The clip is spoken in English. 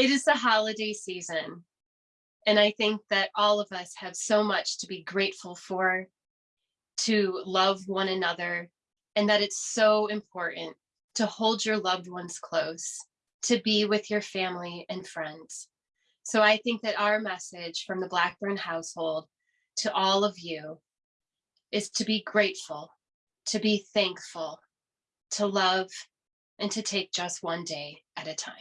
It is the holiday season. And I think that all of us have so much to be grateful for, to love one another, and that it's so important to hold your loved ones close, to be with your family and friends. So I think that our message from the Blackburn household to all of you is to be grateful, to be thankful, to love, and to take just one day at a time.